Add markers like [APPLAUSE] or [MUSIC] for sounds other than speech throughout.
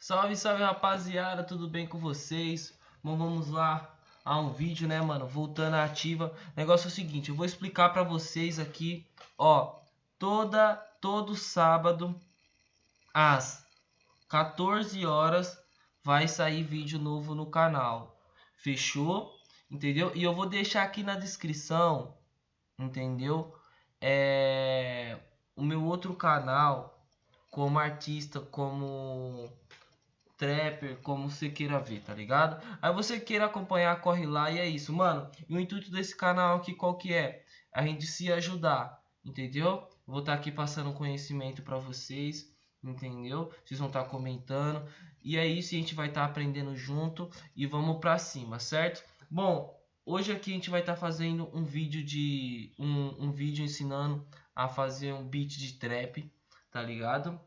Salve, salve rapaziada, tudo bem com vocês? Bom, vamos lá a um vídeo, né, mano? Voltando à ativa. O negócio é o seguinte, eu vou explicar pra vocês aqui, ó, toda todo sábado às 14 horas vai sair vídeo novo no canal. Fechou? Entendeu? E eu vou deixar aqui na descrição, entendeu? É o meu outro canal como artista, como trapper, como você queira ver, tá ligado? Aí você queira acompanhar, corre lá e é isso, mano. E o intuito desse canal aqui qual que é? A gente se ajudar, entendeu? Vou estar tá aqui passando conhecimento para vocês, entendeu? Vocês vão estar tá comentando. E é isso, a gente vai estar tá aprendendo junto e vamos para cima, certo? Bom, hoje aqui a gente vai estar tá fazendo um vídeo de um, um vídeo ensinando a fazer um beat de trap, tá ligado?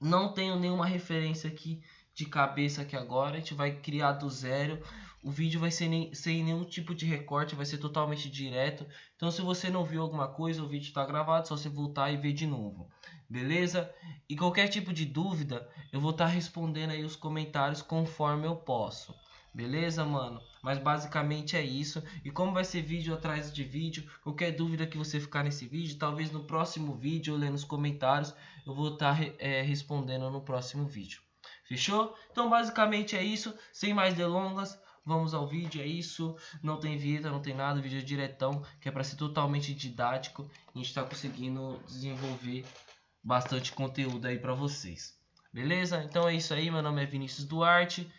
Não tenho nenhuma referência aqui de cabeça aqui agora. A gente vai criar do zero. O vídeo vai ser nem, sem nenhum tipo de recorte, vai ser totalmente direto. Então se você não viu alguma coisa, o vídeo está gravado, só você voltar e ver de novo. Beleza? E qualquer tipo de dúvida, eu vou estar tá respondendo aí os comentários conforme eu posso. Beleza, mano? Mas basicamente é isso. E como vai ser vídeo atrás de vídeo, qualquer dúvida que você ficar nesse vídeo, talvez no próximo vídeo, lendo nos comentários, eu vou estar tá, é, respondendo no próximo vídeo. Fechou? Então basicamente é isso. Sem mais delongas, vamos ao vídeo. É isso. Não tem vinheta, não tem nada. Vídeo é diretão, que é para ser totalmente didático. A gente está conseguindo desenvolver bastante conteúdo aí para vocês. Beleza? Então é isso aí. Meu nome é Vinícius Duarte.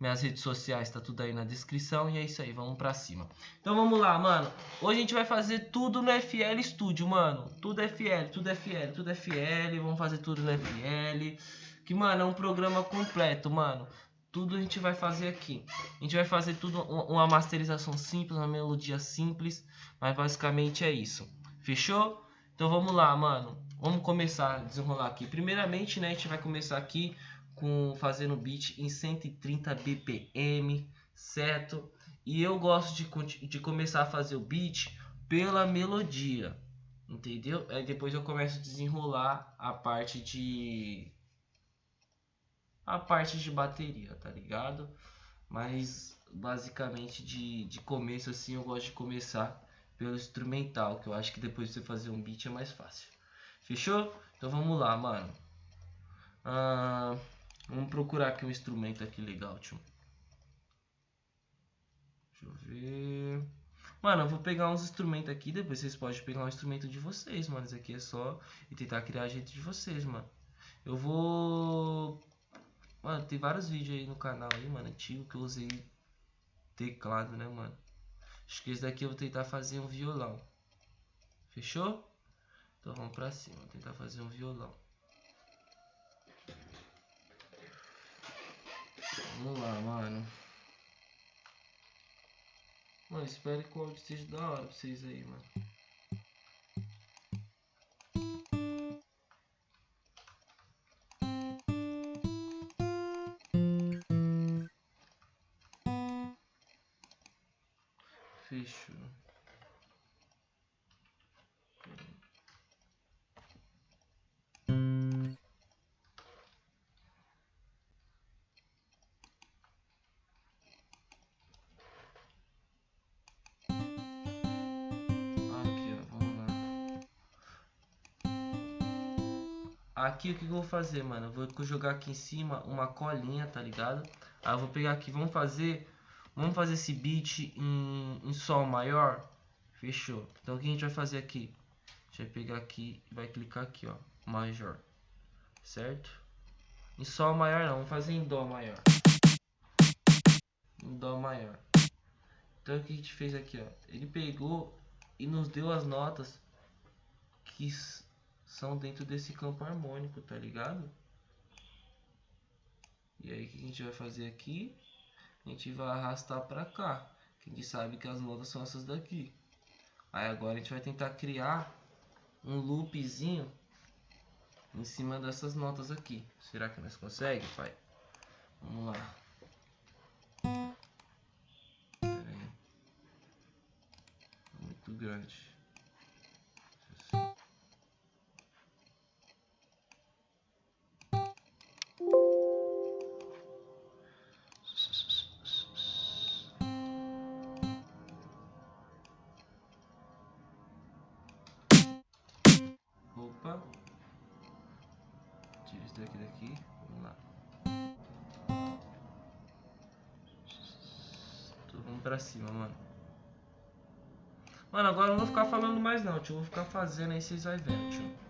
Minhas redes sociais tá tudo aí na descrição. E é isso aí, vamos pra cima. Então vamos lá, mano. Hoje a gente vai fazer tudo no FL Studio, mano. Tudo FL, tudo FL, tudo FL. Vamos fazer tudo no FL. Que, mano, é um programa completo, mano. Tudo a gente vai fazer aqui. A gente vai fazer tudo uma masterização simples, uma melodia simples. Mas basicamente é isso. Fechou? Então vamos lá, mano. Vamos começar a desenrolar aqui. Primeiramente, né, a gente vai começar aqui com fazendo beat em 130 bpm, certo? E eu gosto de, de começar a fazer o beat pela melodia, entendeu? Aí depois eu começo a desenrolar a parte de a parte de bateria, tá ligado? Mas basicamente de, de começo assim eu gosto de começar pelo instrumental, que eu acho que depois de você fazer um beat é mais fácil. Fechou? Então vamos lá, mano. Ah, Vamos procurar aqui um instrumento aqui legal, tio. Deixa eu ver. Mano, eu vou pegar uns instrumentos aqui, depois vocês podem pegar um instrumento de vocês, mano. Isso aqui é só e tentar criar a gente de vocês, mano. Eu vou... Mano, tem vários vídeos aí no canal aí, mano, antigo que eu usei teclado, né, mano. Acho que esse daqui eu vou tentar fazer um violão. Fechou? Então vamos pra cima, tentar fazer um violão. Vamos lá, mano. Mano, espero que o áudio esteja da hora pra vocês aí, mano. Aqui o que eu vou fazer, mano? Eu vou jogar aqui em cima uma colinha, tá ligado? Aí eu vou pegar aqui, vamos fazer... Vamos fazer esse beat em, em sol maior? Fechou. Então o que a gente vai fazer aqui? A gente vai pegar aqui e vai clicar aqui, ó. Major. Certo? Em sol maior não, vamos fazer em dó maior. Em dó maior. Então o que a gente fez aqui, ó. Ele pegou e nos deu as notas que são dentro desse campo harmônico, tá ligado? E aí o que a gente vai fazer aqui? A gente vai arrastar pra cá. Que a gente sabe que as notas são essas daqui. Aí agora a gente vai tentar criar um loopzinho em cima dessas notas aqui. Será que nós conseguimos, pai? Vamos lá. Muito grande. Daqui. Vamos lá. Vamos pra cima, mano. Mano, agora eu não vou ficar falando mais não, tio. Eu vou ficar fazendo aí, vocês vão ver, tio.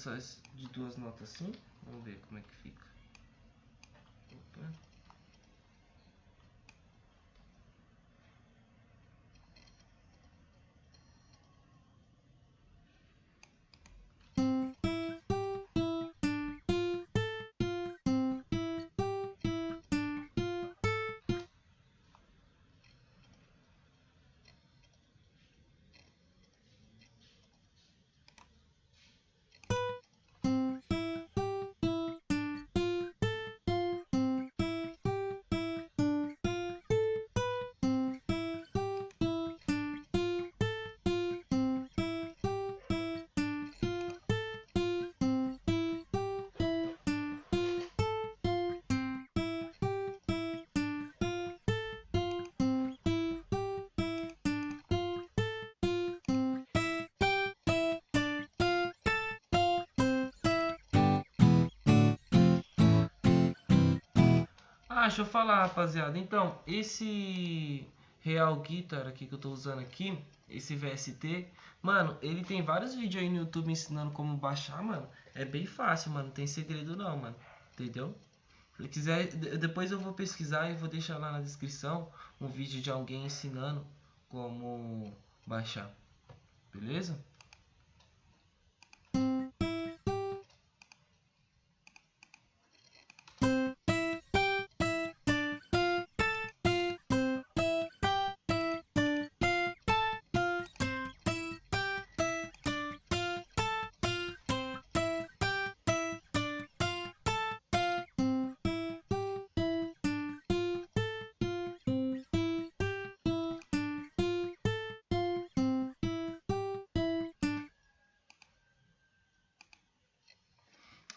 Só de duas notas assim. Vamos ver como é que fica. Ah, deixa eu falar, rapaziada. Então, esse Real Guitar aqui que eu tô usando aqui, esse VST, mano, ele tem vários vídeos aí no YouTube ensinando como baixar, mano. É bem fácil, mano. Não tem segredo não, mano. Entendeu? Se quiser, depois eu vou pesquisar e vou deixar lá na descrição um vídeo de alguém ensinando como baixar. Beleza?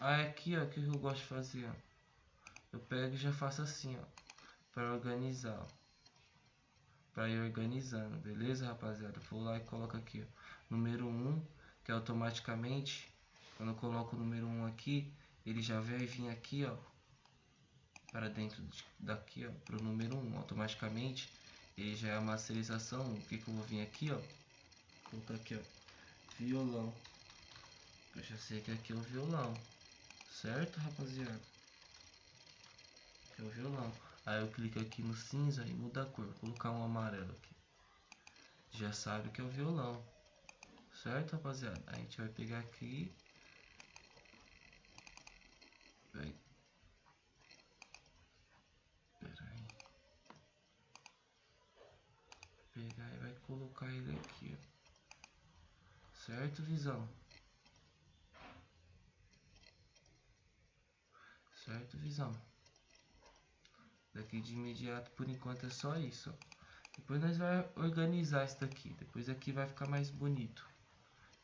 Aí aqui, ó, que eu gosto de fazer, ó. Eu pego e já faço assim, ó. Pra organizar, ó. Pra ir organizando, beleza, rapaziada? Vou lá e coloco aqui, ó. Número 1, que é automaticamente, quando eu coloco o número 1 aqui, ele já vai vir aqui, ó. Para dentro daqui, ó. Pro número 1, automaticamente. Ele já é a masterização. O que que eu vou vir aqui, ó. Vou colocar aqui, ó. Violão. Eu já sei que aqui é o violão. Certo, rapaziada? É o violão. Aí eu clico aqui no cinza e muda a cor. Vou colocar um amarelo aqui. Já sabe que é o violão. Certo, rapaziada? A gente vai pegar aqui. Vai. Aí. Pegar e vai colocar ele aqui, ó. Certo, visão? Certo, visão? Daqui de imediato, por enquanto, é só isso. Depois nós vai organizar isso daqui. Depois aqui vai ficar mais bonito.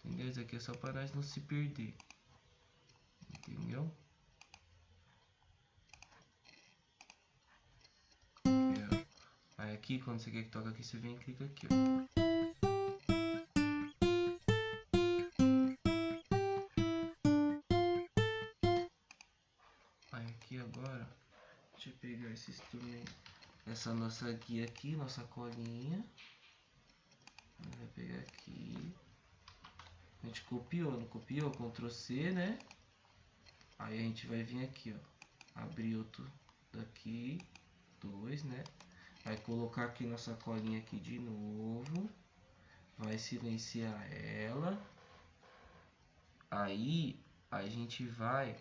Entendeu? Isso aqui é só para nós não se perder. Entendeu? É. Aí aqui, quando você quer que toque aqui, você vem e clica aqui, ó. Essa nossa guia aqui, nossa colinha. Vai pegar aqui. A gente copiou, não copiou? Ctrl C, né? Aí a gente vai vir aqui, ó. Abrir outro daqui. Dois, né? Vai colocar aqui nossa colinha aqui de novo. Vai silenciar ela. Aí a gente vai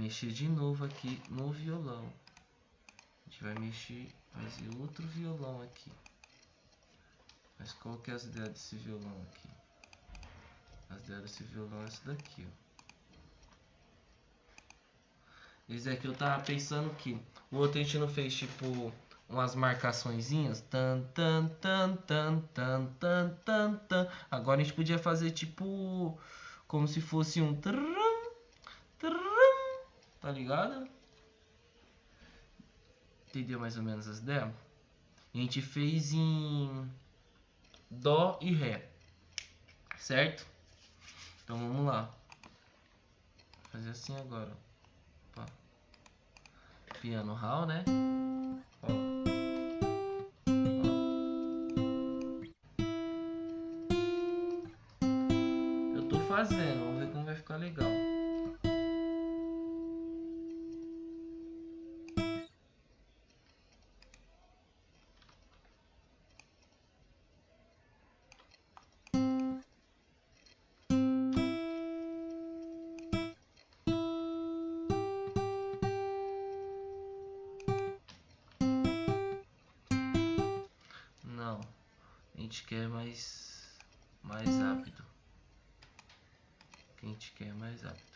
mexer de novo aqui no violão. A gente vai mexer, fazer outro violão aqui. Mas qual que é as ideias desse violão aqui? As ideias desse violão é essa daqui, ó. Esse aqui eu tava pensando que o outro a gente não fez tipo umas marcaçõezinhas. Tan, tan, tan, tan, tan, tan, tan, tan. Agora a gente podia fazer tipo como se fosse um trum, trum, Tá ligado? Entendeu mais ou menos as ideias? A gente fez em Dó e Ré. Certo? Então vamos lá. Vou fazer assim agora. Opa. Piano Hall, né? Ó. Fazendo, vamos ver como vai ficar legal. Quer mais mais rápido. Que a gente quer mais rápido.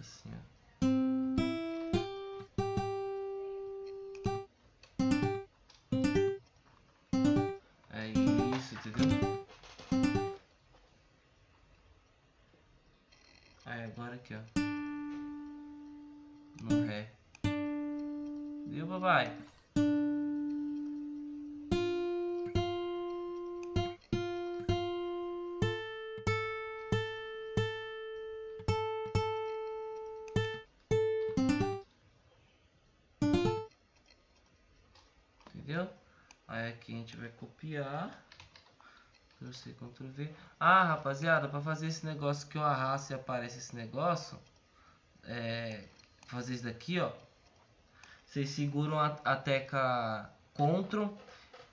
Assim, ó. É isso, entendeu? Aí agora aqui, ó. No ré. Viu, papai? A gente vai copiar. Ctrl-C, Ctrl-V. Ah, rapaziada, para fazer esse negócio que eu arrasto e aparece esse negócio, é, fazer isso daqui, ó. Vocês seguram a, a tecla Ctrl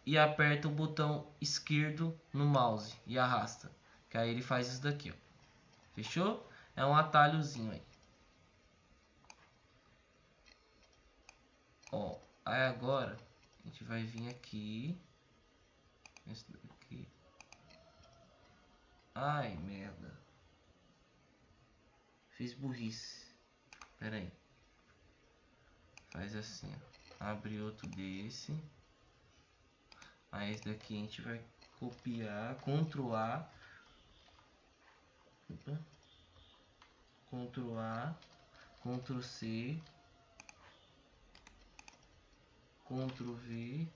e aperta o botão esquerdo no mouse e arrasta. Que aí ele faz isso daqui, ó. Fechou? É um atalhozinho aí. Ó, aí agora a gente vai vir aqui. Esse daqui. Ai, merda. Fiz burrice. Pera aí. Faz assim, ó. Abre outro desse. Aí esse daqui a gente vai copiar, Ctrl A. Opa. Ctrl A, Ctrl C, Ctrl V.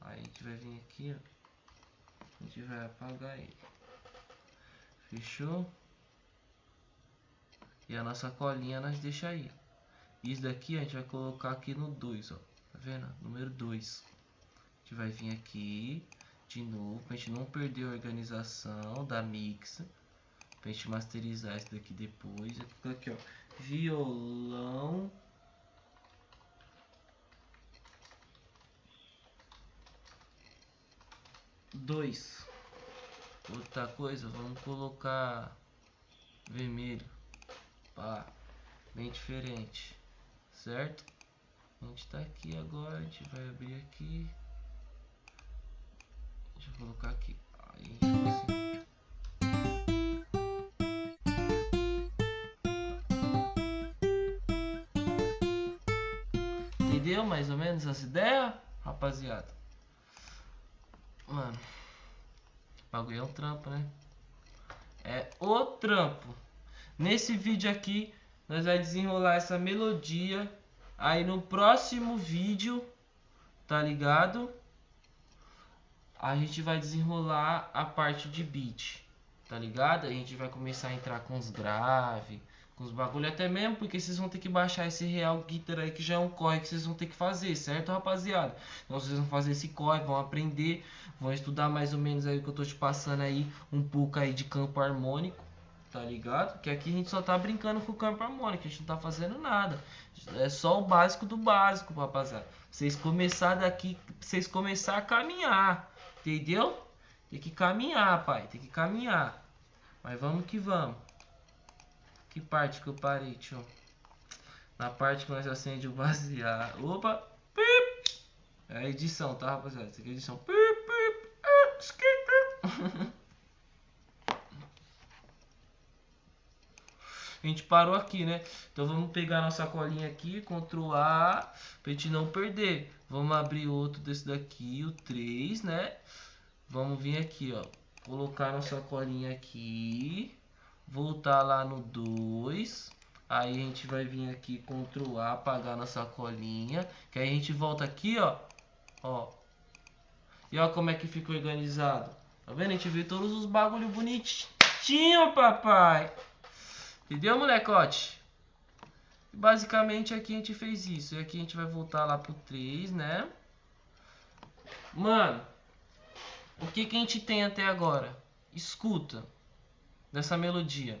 Aí a gente vai vir aqui, ó. A gente vai apagar ele. Fechou? E a nossa colinha nós deixa aí. Isso daqui a gente vai colocar aqui no 2, ó. Tá vendo? Número 2. A gente vai vir aqui. de novo, pra gente não perder a organização da mix. Pra gente masterizar isso daqui depois. Aqui, ó. Violão. Dois. Outra coisa, vamos colocar vermelho. Pá, bem diferente. Certo? A gente tá aqui agora, a gente vai abrir aqui. Deixa eu colocar aqui. Aí, assim. Entendeu mais ou menos as ideias, rapaziada? Mano, o bagulho é um trampo, né? É o trampo. Nesse vídeo aqui, nós vai desenrolar essa melodia. Aí no próximo vídeo, tá ligado? A gente vai desenrolar a parte de beat, tá ligado? A gente vai começar a entrar com os grave, com os bagulho até mesmo, porque vocês vão ter que baixar esse real guitar aí que já é um corre que vocês vão ter que fazer, certo, rapaziada? Então vocês vão fazer esse corre, vão aprender, vão estudar mais ou menos aí o que eu tô te passando aí, um pouco aí de campo harmônico tá ligado? Que aqui a gente só tá brincando com o campo harmônico, a gente não tá fazendo nada. É só o básico do básico, rapaziada. Vocês começar daqui, vocês começar a caminhar, entendeu? Tem que caminhar, pai, tem que caminhar. Mas vamos que vamos. Que parte que eu parei, tio? Na parte que nós acende o baseado. Opa! Pip! É edição, tá, rapaziada? Isso aqui é edição. Pip, pip, ah, [LAUGHS] a gente parou aqui, né? Então vamos pegar nossa colinha aqui, Ctrl A, pra gente não perder. Vamos abrir outro desse daqui, o 3, né? Vamos vir aqui, ó. Colocar nossa colinha aqui. Voltar lá no 2. Aí a gente vai vir aqui, Ctrl A, apagar nossa colinha. Que aí a gente volta aqui, ó. Ó. E ó como é que fica organizado. Tá vendo? A gente vê todos os bagulho bonitinho, papai. Entendeu, molecote? Basicamente aqui a gente fez isso. E aqui a gente vai voltar lá pro 3, né? Mano, o que, que a gente tem até agora? Escuta dessa melodia.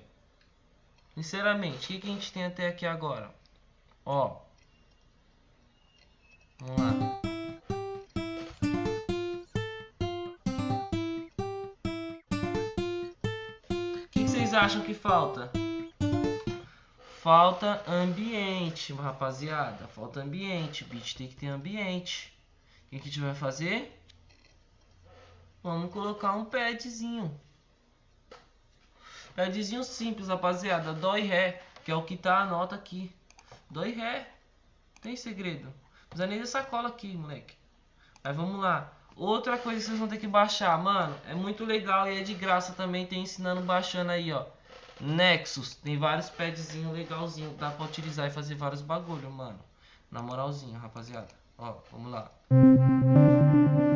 Sinceramente, o que, que a gente tem até aqui agora? Ó. Vamos lá. O que, que vocês acham que falta? Falta ambiente, rapaziada. Falta ambiente. Beat tem que ter ambiente. O que a gente vai fazer? Vamos colocar um padzinho. Padzinho simples, rapaziada. Dó e Ré, que é o que tá a nota aqui. Dó e Ré. Tem segredo. Não precisa nem dessa cola aqui, moleque. Mas vamos lá. Outra coisa que vocês vão ter que baixar, mano. É muito legal e é de graça também. Tem ensinando baixando aí, ó. Nexus, tem vários padzinhos legalzinho, dá pra utilizar e fazer vários bagulho, mano. Na moralzinha, rapaziada. Ó, vamos lá. Não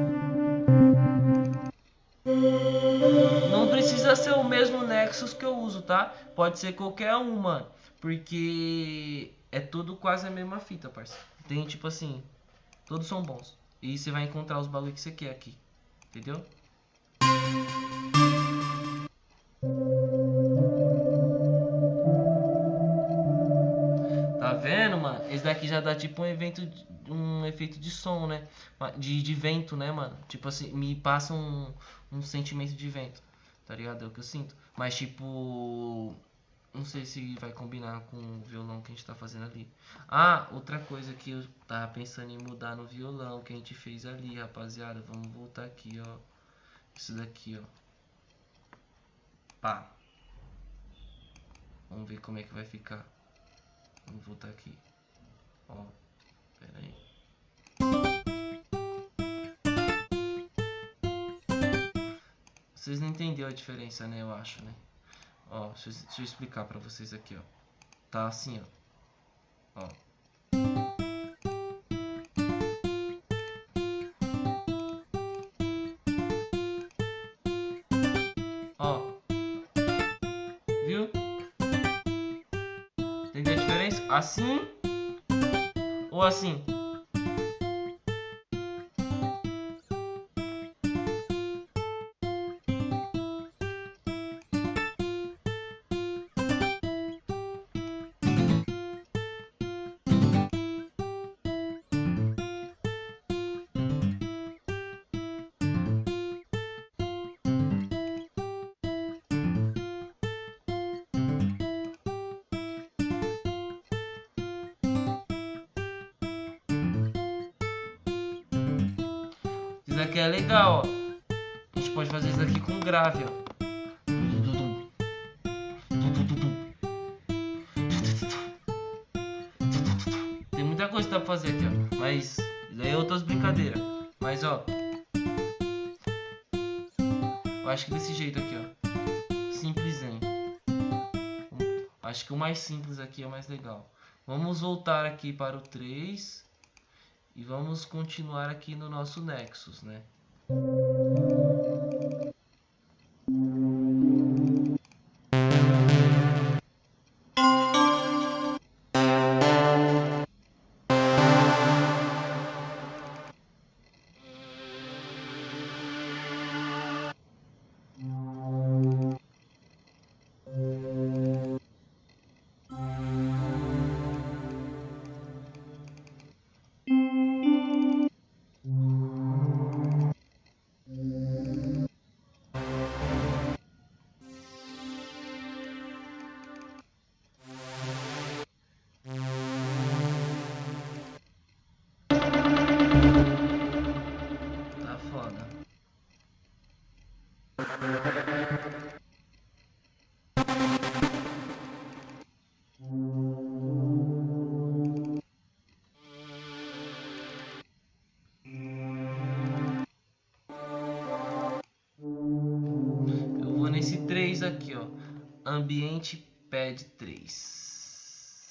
precisa ser o mesmo Nexus que eu uso, tá? Pode ser qualquer um, mano. Porque é tudo quase a mesma fita, parceiro. Tem tipo assim, todos são bons. E você vai encontrar os bagulho que você quer aqui. Entendeu? Esse daqui já dá tipo um evento, um efeito de som, né? De, de vento, né, mano? Tipo assim, me passa um, um sentimento de vento, tá ligado? É o que eu sinto. Mas tipo, não sei se vai combinar com o violão que a gente tá fazendo ali. Ah, outra coisa que eu tava pensando em mudar no violão que a gente fez ali, rapaziada. Vamos voltar aqui, ó. Isso daqui, ó. Pá. Vamos ver como é que vai ficar. Vamos voltar aqui. Ó, pera aí. Vocês não entenderam a diferença, né? Eu acho, né? Ó, deixa eu, deixa eu explicar pra vocês aqui, ó. Tá assim, ó. Ó. Ó. Viu? Entendeu a diferença? Assim ou assim? É legal, ó. A gente pode fazer isso aqui com grave, ó. Tem muita coisa pra fazer aqui, ó. Mas daí é outras brincadeiras. Mas ó. Eu acho que desse jeito aqui, ó. Simplesinho. Acho que o mais simples aqui é o mais legal. Vamos voltar aqui para o 3. E vamos continuar aqui no nosso Nexus, né? Ambiente pad 3.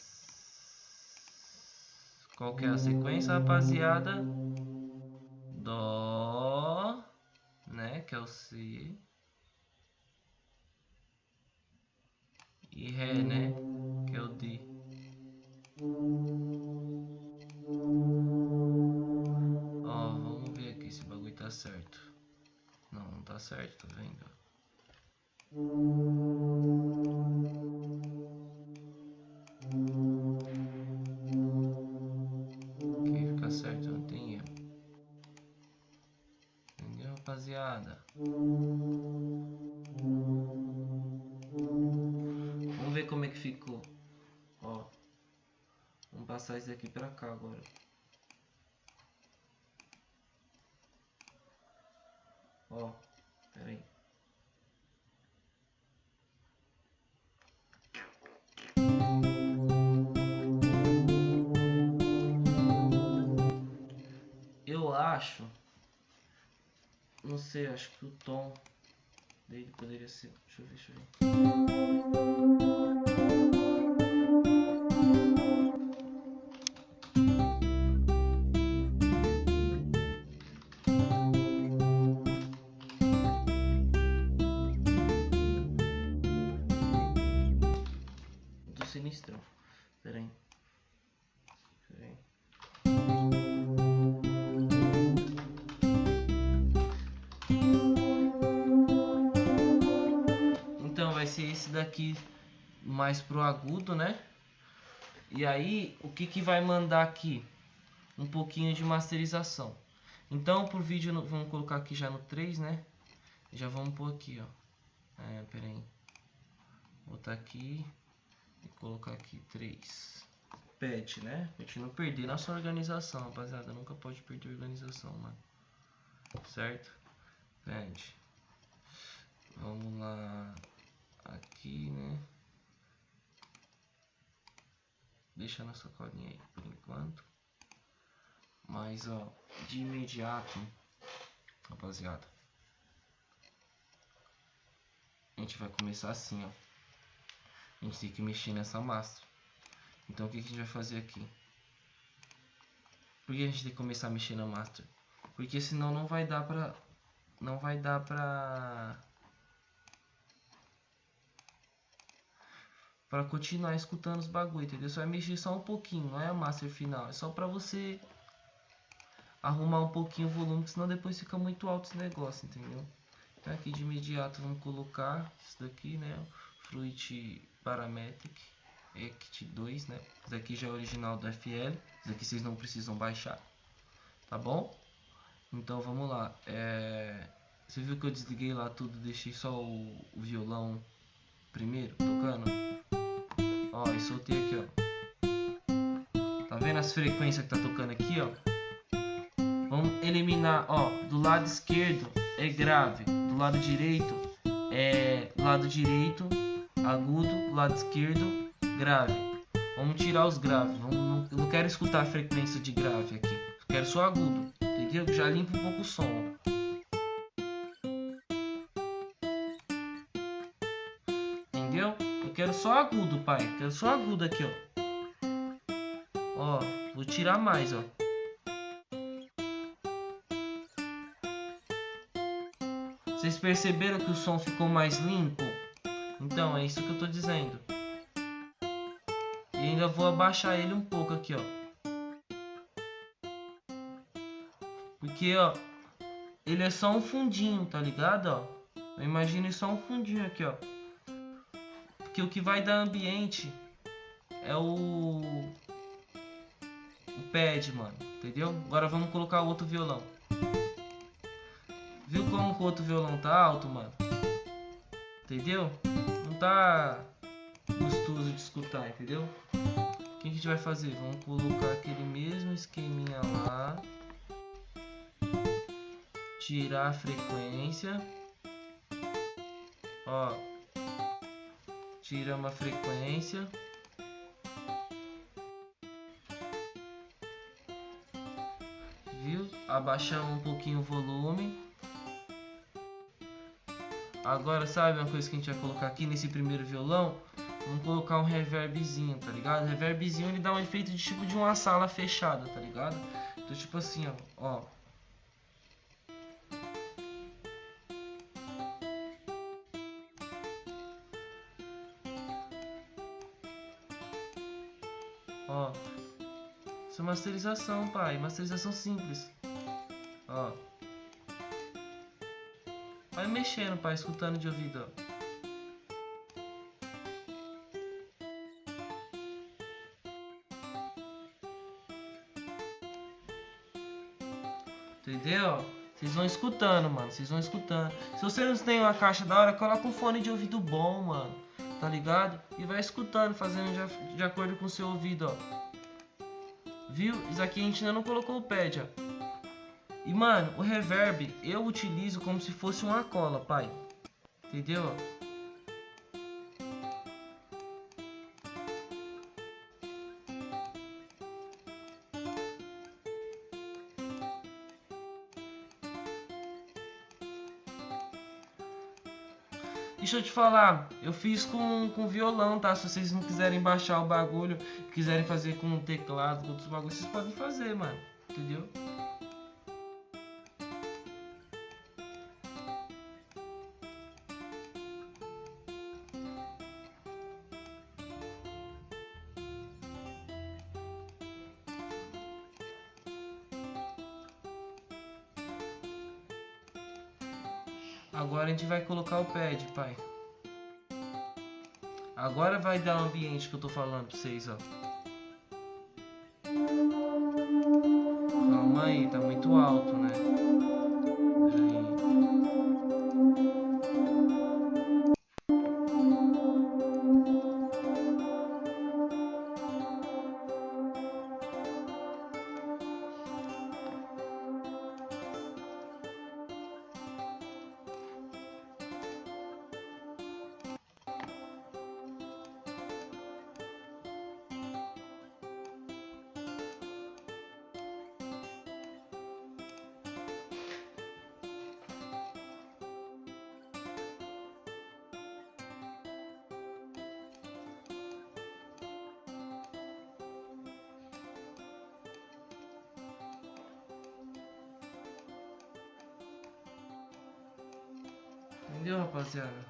Qual que é a sequência, rapaziada? Dó, né? Que é o C. ficou. Ó. Vamos passar isso aqui pra cá agora. Ó. Pera aí. Eu acho. Não sei, acho que o tom dele poderia ser. Deixa eu ver, deixa eu ver. Ser esse daqui mais pro agudo, né? E aí, o que que vai mandar aqui? Um pouquinho de masterização. Então, por vídeo, vamos colocar aqui já no 3, né? Já vamos pôr aqui, ó. É, pera aí. Botar aqui e colocar aqui 3. Pet, né? Pra gente não perder nossa organização, rapaziada. Nunca pode perder a organização, mano. Certo? Pet. Vamos lá. Aqui, né? Deixa na sacolinha aí por enquanto. Mas, ó, de imediato, rapaziada. A gente vai começar assim, ó. A gente tem que mexer nessa master. Então, o que, que a gente vai fazer aqui? Por que a gente tem que começar a mexer na master? Porque senão não vai dar pra... Não vai dar pra... Pra continuar escutando os bagulho, entendeu? Você vai mexer só um pouquinho, não é a master final. É só pra você arrumar um pouquinho o volume, senão depois fica muito alto esse negócio, entendeu? Então aqui de imediato vamos colocar isso daqui, né? Fruit Parametric Act 2, né? Isso daqui já é original do FL. Isso daqui vocês não precisam baixar, tá bom? Então vamos lá. É... Você viu que eu desliguei lá tudo, deixei só o, o violão primeiro tocando? Ó, soltei aqui, ó. Tá vendo as frequências que tá tocando aqui, ó? Vamos, eliminar, ó, do lado esquerdo é grave, do lado direito é lado direito agudo, lado esquerdo grave. Vamos tirar os graves. Vamos, não, eu não quero escutar a frequência de grave aqui. Eu quero só agudo, entendeu? Já limpa um pouco o som. Só agudo, pai. Quero só agudo aqui, ó. Ó, vou tirar mais, ó. Vocês perceberam que o som ficou mais limpo? Então, é isso que eu tô dizendo. E ainda vou abaixar ele um pouco aqui, ó. Porque, ó, ele é só um fundinho, tá ligado, ó? Imagine só um fundinho aqui, ó. Porque o que vai dar ambiente é o... O pad, mano. Entendeu? Agora vamos colocar o outro violão. Viu como o outro violão tá alto, mano? Entendeu? Não tá gostoso de escutar, entendeu? O que a gente vai fazer? Vamos colocar aquele mesmo esqueminha lá. Tirar a frequência. Ó. Tira uma frequência. Viu? Abaixamos um pouquinho o volume. Agora, sabe uma coisa que a gente vai colocar aqui nesse primeiro violão? Vamos colocar um reverbzinho, tá ligado? O reverbzinho ele dá um efeito de tipo de uma sala fechada, tá ligado? Então, tipo assim, ó. ó. Ó. masterização, pai. Masterização simples. Ó. Vai mexendo, pai, escutando de ouvido, ó. Entendeu? Vocês vão escutando, mano. Vocês vão escutando. Se você não tem uma caixa da hora, coloca um fone de ouvido bom, mano. Tá ligado? E vai escutando, fazendo de, de acordo com o seu ouvido, ó. Viu? Isso aqui a gente ainda não colocou o pad, ó. E mano, o reverb eu utilizo como se fosse uma cola, pai. Entendeu? Deixa eu te falar, eu fiz com, com violão, tá? Se vocês não quiserem baixar o bagulho, quiserem fazer com teclado, com outros bagulhos, vocês podem fazer, mano. Entendeu? Gente vai colocar o pad, pai. Agora vai dar o ambiente que eu tô falando pra vocês, ó. Entendeu, rapaziada?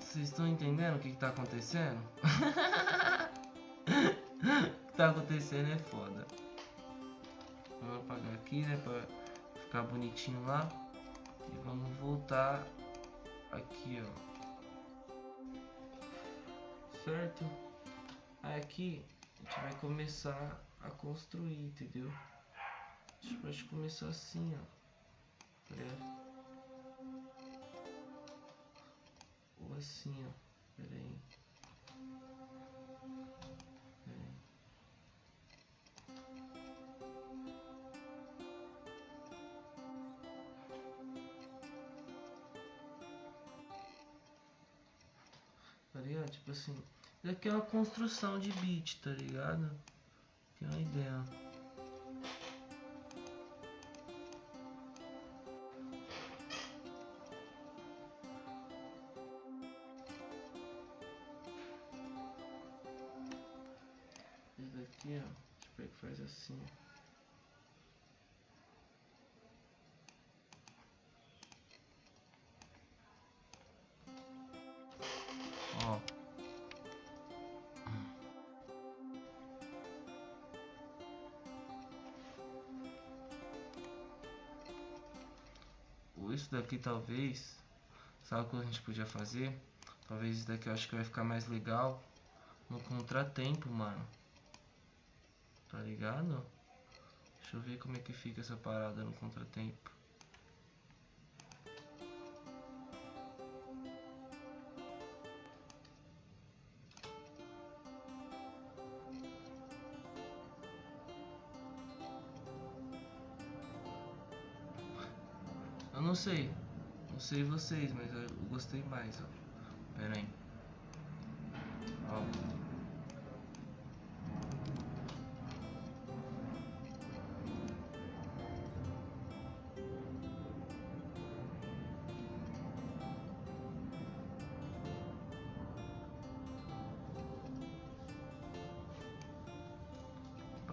Vocês estão entendendo o que, que tá acontecendo? [LAUGHS] o que tá acontecendo é foda. Vamos apagar aqui, né? Pra ficar bonitinho lá. E vamos voltar aqui, ó. Certo? Aí aqui a gente vai começar a construir, entendeu? A gente pode começar assim, ó. Ou assim, ó. Pera aí. Pera aí. Tá ligado? Tipo assim. É Isso aqui é uma construção de beat, tá ligado? Tem uma ideia. Assim. Ó. Isso daqui talvez. Sabe o que a gente podia fazer? Talvez isso daqui eu acho que vai ficar mais legal no contratempo, mano. Tá ligado? Deixa eu ver como é que fica essa parada no contratempo. Eu não sei. Não sei vocês, mas eu gostei mais, ó. Pera aí.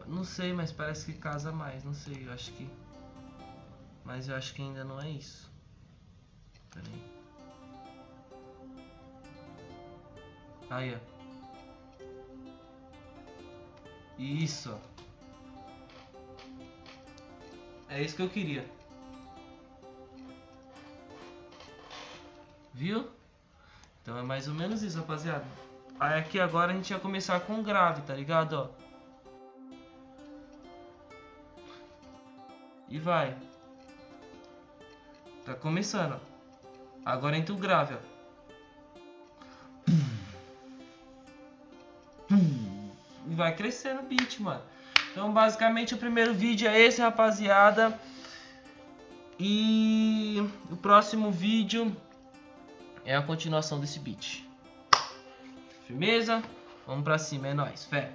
Não sei, mas parece que casa mais, não sei, eu acho que. Mas eu acho que ainda não é isso. Pera aí. Aí, ó. Isso. É isso que eu queria. Viu? Então é mais ou menos isso, rapaziada. Aí aqui agora a gente vai começar com grave, tá ligado, ó? E vai. Tá começando. Agora entra o grave, ó. E vai crescendo o beat, mano. Então, basicamente, o primeiro vídeo é esse, rapaziada. E o próximo vídeo é a continuação desse beat. Firmeza? Vamos pra cima, é nóis, fé.